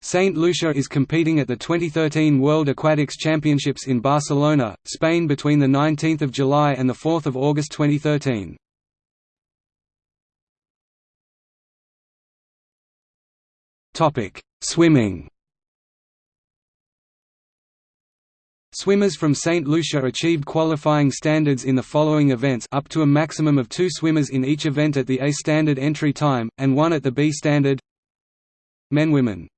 Saint Lucia is competing at the 2013 World Aquatics Championships in Barcelona, Spain between 19 July and 4 August 2013. Swimming Swimmers from St. Lucia achieved qualifying standards in the following events up to a maximum of two swimmers in each event at the A standard entry time, and one at the B standard Men Women